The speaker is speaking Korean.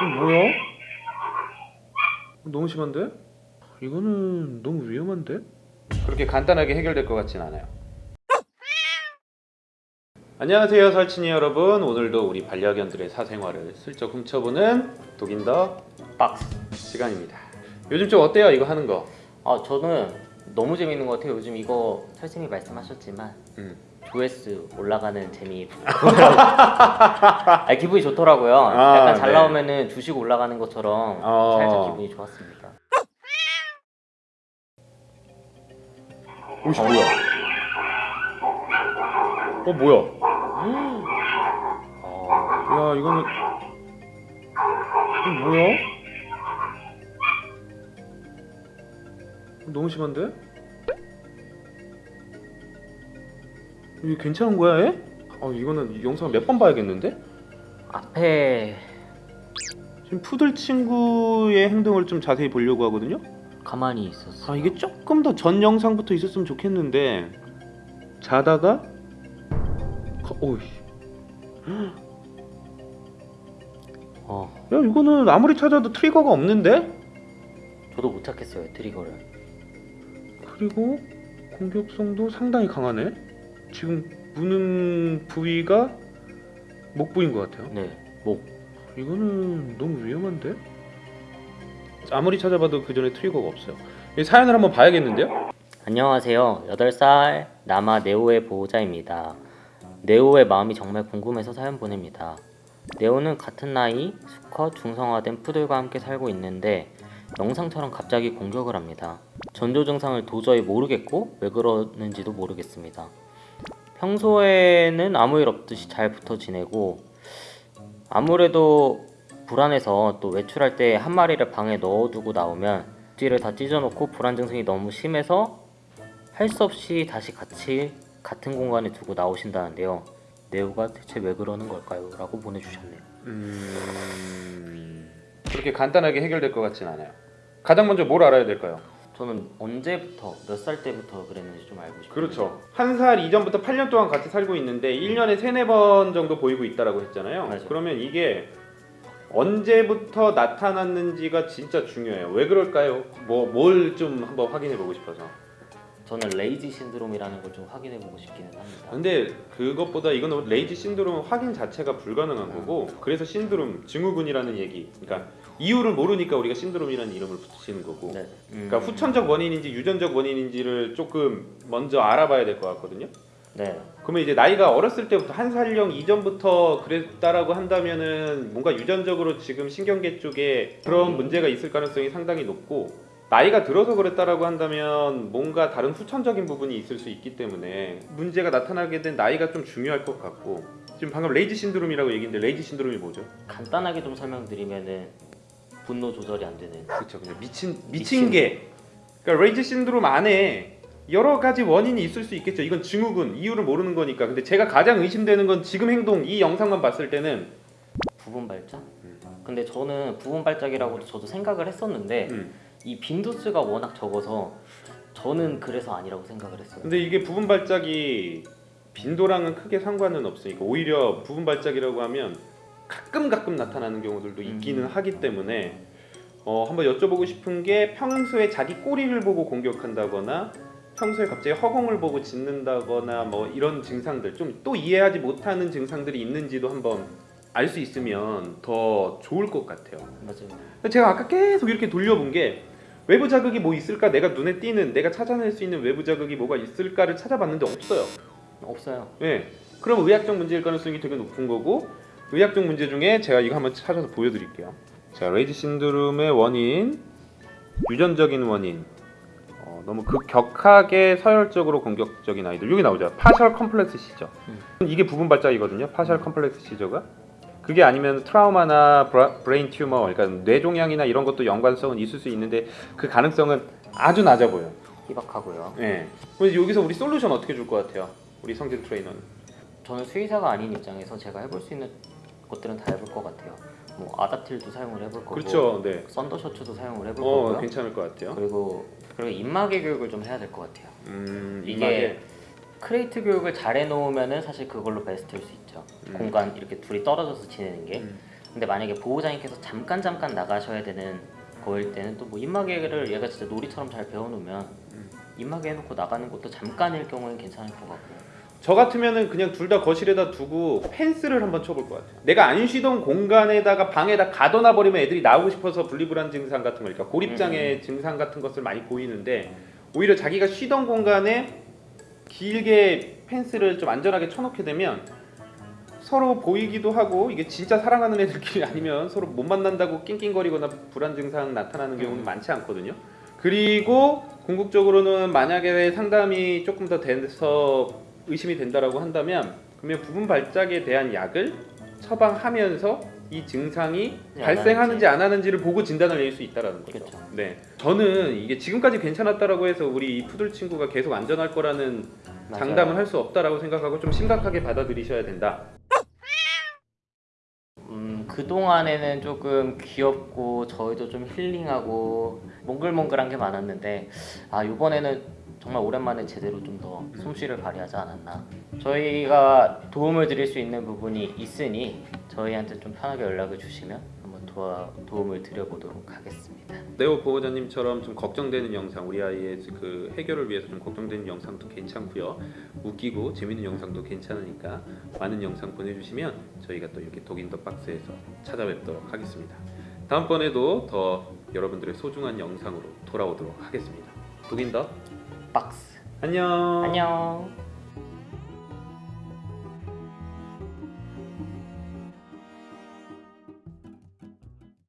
이거 뭐야? 너무 심한데? 이거는 너무 위험한데? 그렇게 간단하게 해결될 것 같진 않아요. 안녕하세요 설친이 여러분 오늘도 우리 반려견들의 사생활을 슬쩍 훔쳐보는 독인더 박스. 시간입니다 요즘 좀 어때요 이거 하는 거? 아 저는 너무 재밌는 것 같아요. 요즘 이거 설쌤이 말씀하셨지만 음. 조회수 올라가는 재미. 아, 기분이 좋더라고요. 아, 약간 잘 네. 나오면은 주식 올라가는 것처럼 어. 살짝 기분이 좋았습니다. 오씨 뭐야? 어 뭐야? 어, 야 이거는 이거 뭐야? 너무 심한데? 이게 괜찮은 거야 얘? 아 이거는 이 영상을 몇번 봐야겠는데? 앞에 지금 푸들 친구의 행동을 좀 자세히 보려고 하거든요? 가만히 있었어. 아 이게 조금 더 전 영상부터 있었으면 좋겠는데 자다가 거- 오이 어, 야 이거는 아무리 찾아도 트리거가 없는데? 저도 못 찾겠어요 트리거를. 그리고 공격성도 상당히 강하네. 지금 무는 부위가 목 부위인 것 같아요. 네, 목. 이거는 너무 위험한데? 아무리 찾아봐도 그 전에 트리거가 없어요. 이 사연을 한번 봐야겠는데요? 안녕하세요. 8살 남아 네오의 보호자입니다. 네오의 마음이 정말 궁금해서 사연 보냅니다. 네오는 같은 나이, 수컷, 중성화된 푸들과 함께 살고 있는데 영상처럼 갑자기 공격을 합니다. 전조 증상을 도저히 모르겠고 왜 그러는지도 모르겠습니다. 평소에는 아무 일 없듯이 잘 붙어 지내고 아무래도 불안해서 또 외출할 때 한 마리를 방에 넣어두고 나오면 뒤를 다 찢어놓고 불안 증상이 너무 심해서 할 수 없이 다시 같이 같은 공간에 두고 나오신다는데요. 네오가 대체 왜 그러는 걸까요? 라고 보내주셨네요. 음... 그렇게 간단하게 해결될 것 같진 않아요. 가장 먼저 뭘 알아야 될까요? 저는 언제부터 몇 살 때부터 그랬는지 좀 알고 싶어요. 그렇죠. 한 살 이전부터 8년 동안 같이 살고 있는데 1년에 3, 4번 정도 보이고 있다라고 했잖아요. 맞아요. 그러면 이게 언제부터 나타났는지가 진짜 중요해요. 왜 그럴까요? 뭐 뭘 좀 한번 확인해 보고 싶어서. 저는 레이지 신드롬이라는 걸 좀 확인해 보고 싶기는 합니다. 근데 그것보다 이거는 레이지 신드롬 확인 자체가 불가능한 거고 그래서 신드롬 증후군이라는 얘기. 그러니까 이유를 모르니까 우리가 신드롬이라는 이름을 붙이는 거고. 네. 음, 그러니까 후천적 원인인지 유전적 원인인지를 조금 먼저 알아봐야 될 것 같거든요. 네. 그러면 이제 나이가 어렸을 때부터 한 살령 이전부터 그랬다라고 한다면은 뭔가 유전적으로 지금 신경계 쪽에 그런 문제가 있을 가능성이 상당히 높고 나이가 들어서 그랬다라고 한다면 뭔가 다른 후천적인 부분이 있을 수 있기 때문에 문제가 나타나게 된 나이가 좀 중요할 것 같고 지금 방금 rage syndrome이라고 얘기했는데 rage syndrome이 뭐죠? 간단하게 좀 설명드리면은 분노 조절이 안 되는 그렇죠 그냥 미친 미친, 미친. 게 그러니까 rage syndrome 안에 여러 가지 원인이 있을 수 있겠죠 이건 증후군 이유를 모르는 거니까 근데 제가 가장 의심되는 건 지금 행동 이 영상만 봤을 때는 부분 발작? 음. 근데 저는 부분 발작이라고 저도 생각을 했었는데 음. 이 빈도수가 워낙 적어서 저는 그래서 아니라고 생각을 했어요. 근데 이게 부분 발작이 빈도랑은 크게 상관은 없으니까 오히려 부분 발작이라고 하면 가끔 가끔 나타나는 경우들도 있기는 음. 하기 때문에 어, 한번 여쭤보고 싶은 게 평소에 자기 꼬리를 보고 공격한다거나 평소에 갑자기 허공을 보고 짖는다거나 뭐 이런 증상들 좀 또 이해하지 못하는 증상들이 있는지도 한번 알 수 있으면 더 좋을 것 같아요. 맞아요. 제가 아까 계속 이렇게 돌려본 게 외부 자극이 뭐 있을까 내가 눈에 띄는 내가 찾아낼 수 있는 외부 자극이 뭐가 있을까를 찾아봤는데 없어요. 없어요. 예. 그럼 의학적 문제일 가능성이 되게 높은 거고 의학적 문제 중에 제가 이거 한번 찾아서 보여드릴게요. 자, rage syndrome의 원인, 유전적인 원인, 어, 너무 극격하게 서열적으로 공격적인 아이들 여기 나오죠. partial complex seizure. 이게 부분 발작이거든요. partial complex seizure가. 그게 아니면 트라우마나 bra, brain tumor, 그러니까 뇌종양이나 이런 것도 연관성은 있을 수 있는데 그 가능성은 아주 낮아 보여. 희박하고요. 예. 그래서 여기서 우리 솔루션 어떻게 줄 것 같아요? 우리 성진 트레이너는. 저는 수의사가 아닌 입장에서 제가 해볼 수 있는 것들은 다 해볼 것 같아요. 뭐 Adaptil도 사용을 해볼 거고, 그렇죠. 네. 썬더 셔츠도 사용을 해볼 어, 거고요. 괜찮을 것 같아요. 그리고 그리고 입마개 교육을 좀 해야 될 것 같아요. 음, 이게 이게 crate 교육을 잘 해놓으면은 사실 그걸로 베스트일 수 있죠. 음. 공간 이렇게 둘이 떨어져서 지내는 게. 음. 근데 만약에 보호자님께서 잠깐 잠깐 나가셔야 되는 거일 때는 또 뭐 입마개를 얘가 진짜 놀이처럼 잘 배워놓으면 음. 입마개 해놓고 나가는 것도 잠깐일 경우엔 괜찮을 것 같고 저 같으면은 그냥 둘 다 거실에다 두고 펜스를 한번 쳐볼 것 같아요. 내가 안 쉬던 공간에다가 방에다 가둬놔 버리면 애들이 나오고 싶어서 분리불안 증상 같은 거, 그러니까 고립장애 증상 같은 것을 많이 보이는데 오히려 자기가 쉬던 공간에 길게 펜스를 좀 안전하게 쳐놓게 되면 서로 보이기도 하고 이게 진짜 사랑하는 애들끼리 아니면 서로 못 만난다고 낑낑거리거나 불안 증상 나타나는 경우는 많지 않거든요. 그리고 궁극적으로는 만약에 상담이 조금 더 돼서 의심이 된다라고 한다면 그러면 부분 발작에 대한 약을 처방하면서 이 증상이 네, 발생하는지 안 하는지를 보고 진단을 내릴 수 있다라는 거죠. 그렇죠. 네, 저는 이게 지금까지 괜찮았다라고 해서 우리 이 푸들 친구가 계속 안전할 거라는 맞아요. 장담을 할 수 없다라고 생각하고 좀 심각하게 받아들이셔야 된다. 음, 그동안에는 조금 귀엽고 저희도 좀 힐링하고 몽글몽글한 게 많았는데 아 이번에는 정말 오랜만에 제대로 좀 더 솜씨를 발휘하지 않았나 저희가 도움을 드릴 수 있는 부분이 있으니 저희한테 좀 편하게 연락을 주시면 한번 도와, 도움을 드려보도록 하겠습니다 네오 보호자님처럼 좀 걱정되는 영상, 우리 아이의 그 해결을 위해서 좀 걱정되는 영상도 괜찮고요. 웃기고 재밌는 영상도 괜찮으니까 많은 영상 보내주시면 저희가 또 이렇게 독인 더 박스에서 찾아뵙도록 하겠습니다. 다음번에도 더 여러분들의 소중한 영상으로 돌아오도록 하겠습니다. 독인 더 박스 안녕. 안녕